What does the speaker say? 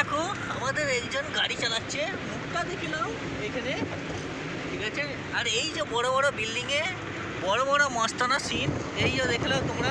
দেখো, আমাদের একজন গাড়ি চালাচ্ছে। মুখটা দেখে নাও এখানে। ঠিক আছে? আর এই যে বড় বড় বিল্ডিংয়ে বড় বড় মস্তানা সিন, এই যে দেখলাম তোমরা